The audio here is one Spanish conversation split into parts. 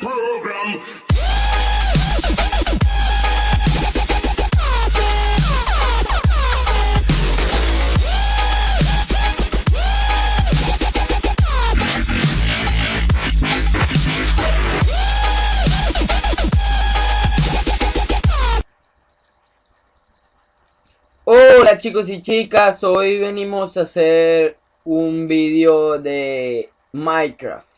program. Hola chicos y chicas, hoy venimos a hacer un vídeo de Minecraft.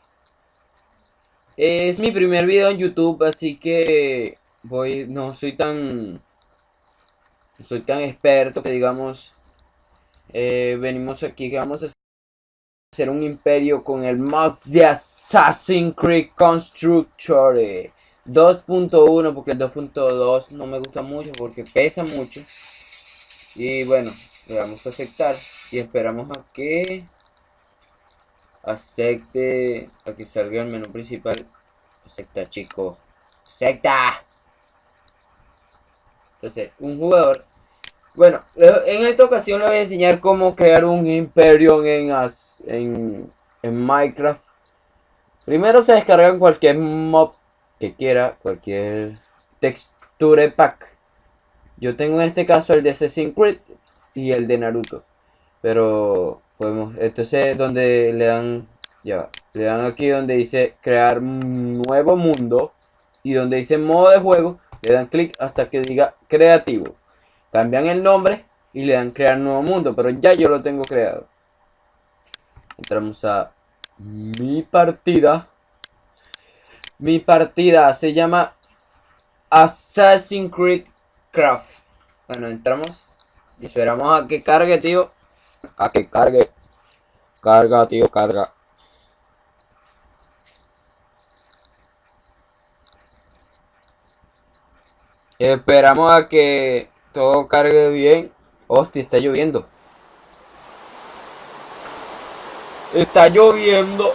Es mi primer video en YouTube, así que voy, no soy tan, soy tan experto que digamos, eh, venimos aquí que vamos a hacer un imperio con el mod de Assassin's Creed Constructor 2.1 porque el 2.2 no me gusta mucho porque pesa mucho. Y bueno, le vamos a aceptar y esperamos a que acepte, a que salga el menú principal. Acepta, chico. Acepta. Entonces, un jugador. Bueno, en esta ocasión le voy a enseñar cómo crear un imperio en, en, en Minecraft. Primero se descargan cualquier mob que quiera, cualquier texture pack yo tengo en este caso el de Assassin's Creed y el de Naruto. Pero podemos, entonces es donde le dan, le dan aquí donde dice crear nuevo mundo y donde dice modo de juego, le dan clic hasta que diga creativo. Cambian el nombre y le dan crear nuevo mundo, pero ya yo lo tengo creado. Entramos a mi partida. Mi partida se llama Assassin's Creed Craft. Bueno, entramos y esperamos a que cargue, tío. A que cargue. Carga, tío, carga. Esperamos a que todo cargue bien. Hostia, está lloviendo. Está lloviendo.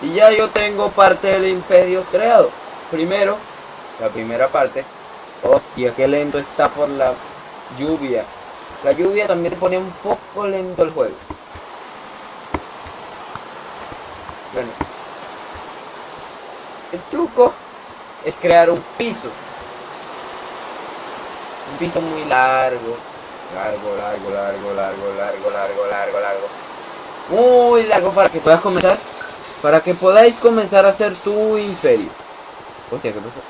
y ya yo tengo parte del imperio creado. Primero la primera parte. Hostia, qué lento está por la lluvia. La lluvia también te pone un poco lento el juego. Bueno. El truco es crear un piso. Un piso muy largo. Largo, largo, largo, largo, largo, largo, largo, largo. Muy largo para que puedas comenzar. Para que podáis comenzar a hacer tu imperio. Hostia, ¿qué pasa?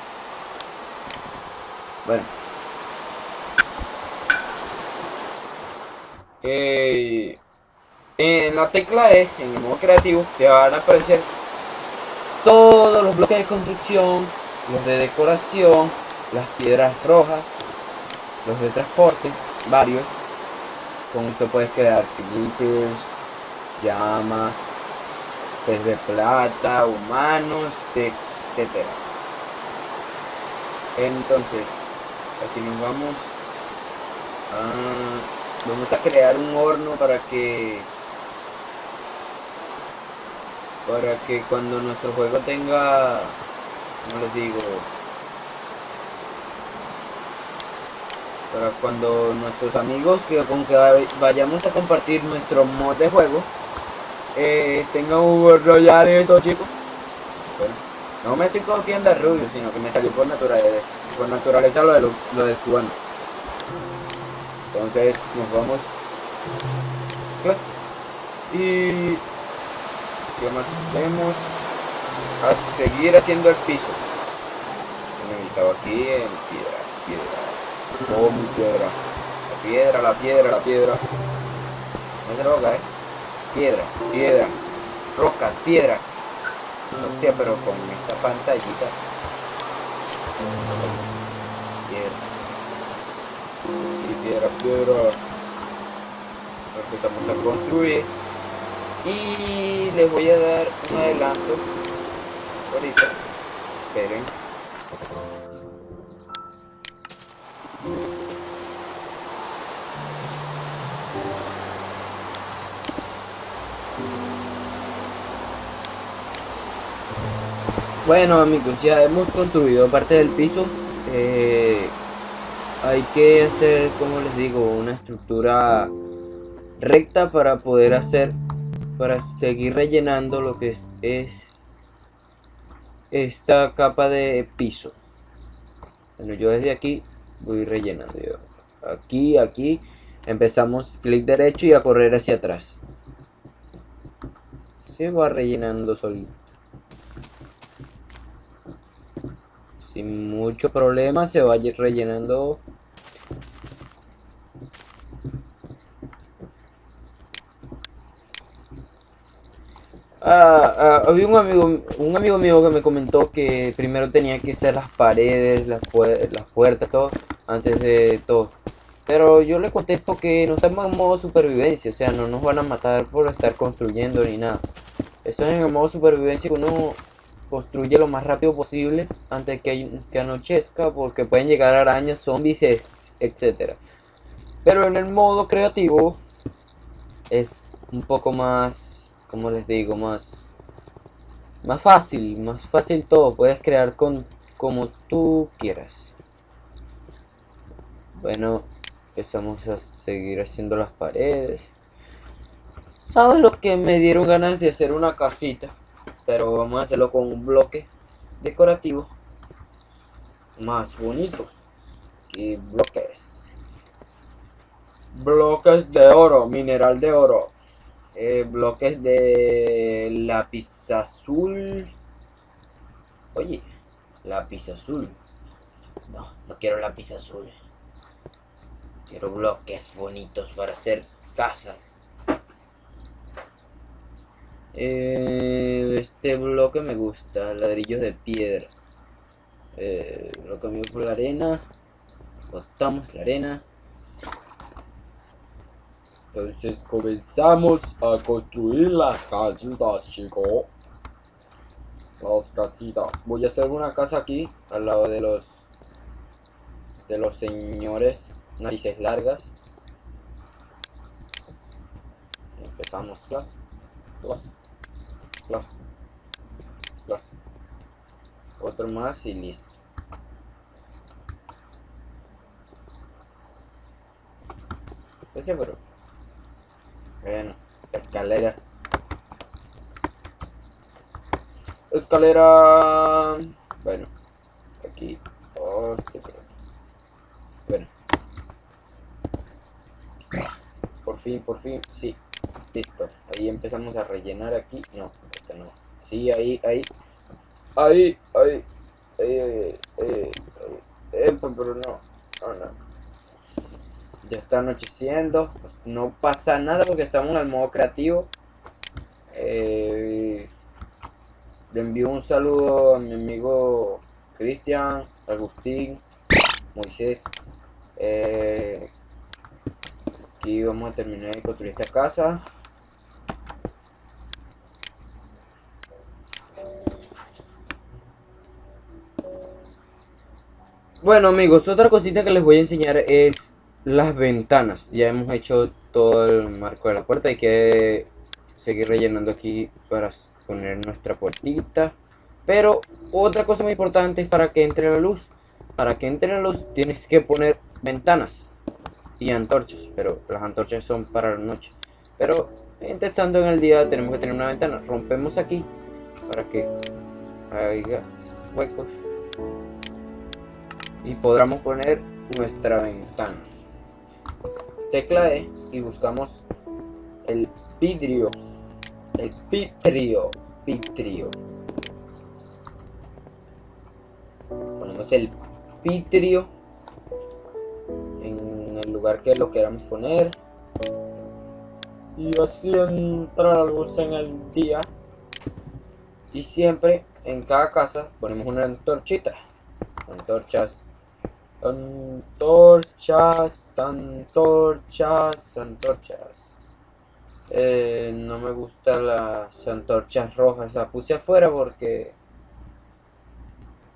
Bueno. Eh, en la tecla E, en el modo creativo, te van a aparecer todos los bloques de construcción, los de decoración, las piedras rojas, los de transporte, varios. Con esto puedes crear creepers, llamas, pez de plata, humanos, etcétera. Entonces, aquí nos vamos a, vamos a crear un horno para que para que cuando nuestro juego tenga como les digo para cuando nuestros amigos que con que vayamos a compartir nuestro mod de juego eh, un royal esto chicos bueno, no me estoy copiando a Rubio sino que me salió por naturaleza por naturaleza lo de, lo, lo de cubano. Entonces nos vamos y ¿qué más hacemos? A seguir haciendo el piso. Estaba aquí en piedra, piedra. Oh, mi piedra. La piedra, la piedra, la piedra. No se roca, eh. Piedra, piedra. Rocas, piedra. Hostia, pero con esta pantallita y piedra piedra empezamos a construir y les voy a dar un adelanto ahorita esperen Bueno amigos, ya hemos construido parte del piso. Eh, hay que hacer, como les digo, una estructura recta para poder hacer para seguir rellenando lo que es, es esta capa de piso. Bueno, yo desde aquí voy rellenando. Yo. Aquí, aquí, empezamos clic derecho y a correr hacia atrás. Se va rellenando solito. Sin mucho problema se va rellenando Ah, ah, había un amigo, un amigo mío que me comentó que primero tenía que ser las paredes, las, las puertas, todo, antes de todo. Pero yo le contesto que no estamos en modo supervivencia, o sea, no nos van a matar por estar construyendo ni nada. Eso es en el modo supervivencia que uno construye lo más rápido posible antes que, que anochezca, porque pueden llegar arañas, zombies, etc. Pero en el modo creativo es un poco más como les digo, más, más fácil, más fácil todo, puedes crear con como tú quieras. Bueno, empezamos a seguir haciendo las paredes. ¿Sabes lo que me dieron ganas de hacer una casita? Pero vamos a hacerlo con un bloque decorativo más bonito. que bloques? Bloques de oro, mineral de oro. Eh, bloques de lápiz azul. Oye, lápiz azul. No, no quiero lápiz azul. Quiero bloques bonitos para hacer casas. Eh, este bloque me gusta, ladrillos de piedra. Eh, lo cambio por la arena. Botamos la arena. Entonces comenzamos a construir las casitas, chicos. Las casitas. Voy a hacer una casa aquí, al lado de los... De los señores narices largas. Empezamos, class. Class. Class. Class. Otro más y listo. Ese pero bueno, escalera. Escalera. Bueno, aquí. Bueno. Por fin, por fin, sí. Listo. Ahí empezamos a rellenar aquí. No, este no. Sí, ahí, ahí. Ahí, ahí. Ahí, ahí, ahí. ahí. pero no. No, no. Ya está anocheciendo. Pues no pasa nada porque estamos en el modo creativo. Eh, le envío un saludo a mi amigo Cristian, Agustín, Moisés. Eh, aquí vamos a terminar de construir esta casa. Bueno amigos, otra cosita que les voy a enseñar es las ventanas. Ya hemos hecho todo el marco de la puerta. Hay que seguir rellenando aquí para poner nuestra puertita. Pero otra cosa muy importante es para que entre la luz. Para que entre la luz tienes que poner ventanas y antorchas. Pero las antorchas son para la noche. Pero estando en el día tenemos que tener una ventana. Rompemos aquí para que haya huecos. Y podamos poner nuestra ventana tecla E y buscamos el vidrio. El pitrio. Pitrio. Ponemos el pitrio en el lugar que lo queramos poner. Y así entra la luz en el día. Y siempre en cada casa ponemos una antorchita. Antorchas Antorchas, antorchas, antorchas. Eh, no me gustan las antorchas rojas. La puse afuera porque...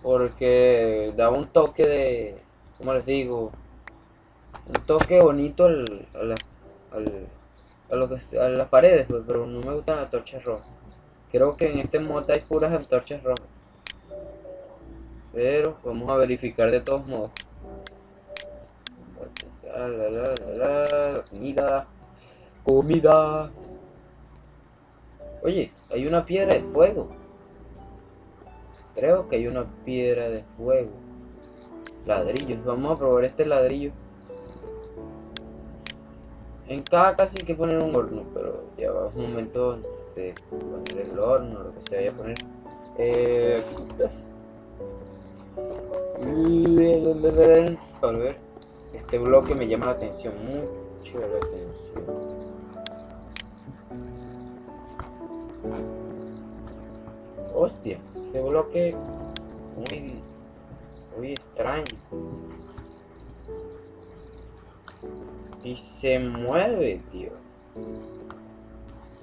Porque da un toque de... ¿Cómo les digo? Un toque bonito al, a, lo que, a las paredes, pues, pero no me gustan las antorchas rojas. Creo que en este mod hay puras antorchas rojas. Pero vamos a verificar de todos modos. La, la, la, la, la, comida. Comida. Oye, hay una piedra de fuego. Creo que hay una piedra de fuego. Ladrillos. Vamos a probar este ladrillo. En cada casi hay que poner un horno, pero ya va un momento no sé, poner el horno, lo que se vaya a poner. Eh, aquí está. Para ver este bloque me llama la atención, mucho la atención. Hostia, este bloque muy, muy extraño. Y se mueve, tío.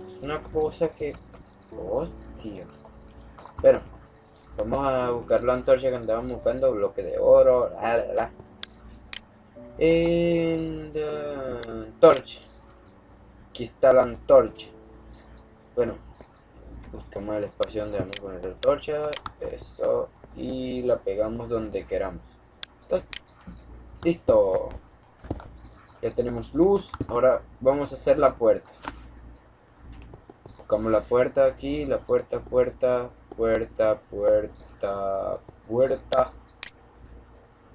Es una cosa que... Hostia. Bueno, vamos a buscar la antorcha que andábamos buscando, bloque de oro, la la la. En antorcha. Aquí está la antorcha. Bueno, buscamos el espacio donde vamos a poner la antorcha. Eso. Y la pegamos donde queramos. Listo. Ya tenemos luz. Ahora vamos a hacer la puerta. Buscamos la puerta aquí. La puerta, puerta, puerta, puerta, puerta.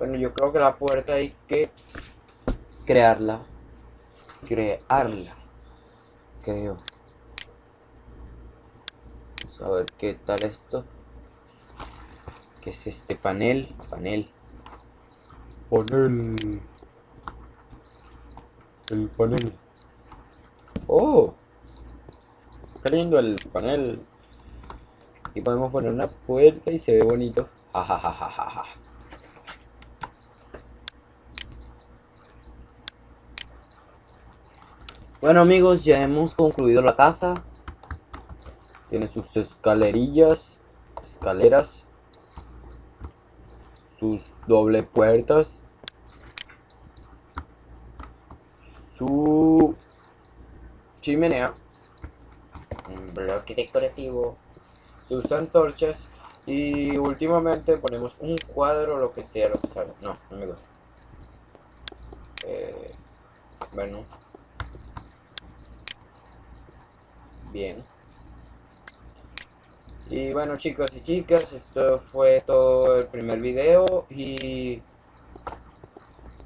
Bueno, yo creo que la puerta hay que crearla. Crearla. Creo. Vamos a ver qué tal esto. ¿Qué es este panel? Panel. Panel el panel. ¡Oh! Está lindo el panel. Y podemos poner una puerta y se ve bonito. Bueno amigos, ya hemos concluido la casa. Tiene sus escalerillas, escaleras, sus doble puertas su chimenea, un bloque decorativo, sus antorchas y últimamente ponemos un cuadro lo que sea, lo que sea. No, gusta. Eh, bueno. Bien. Y bueno chicos y chicas, esto fue todo el primer video y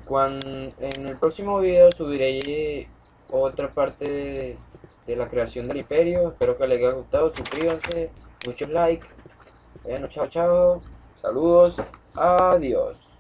cuando, en el próximo video subiré otra parte de, la creación del imperio. Espero que les haya gustado. Suscríbanse, muchos likes. Bueno, chao, chao. Saludos. Adiós.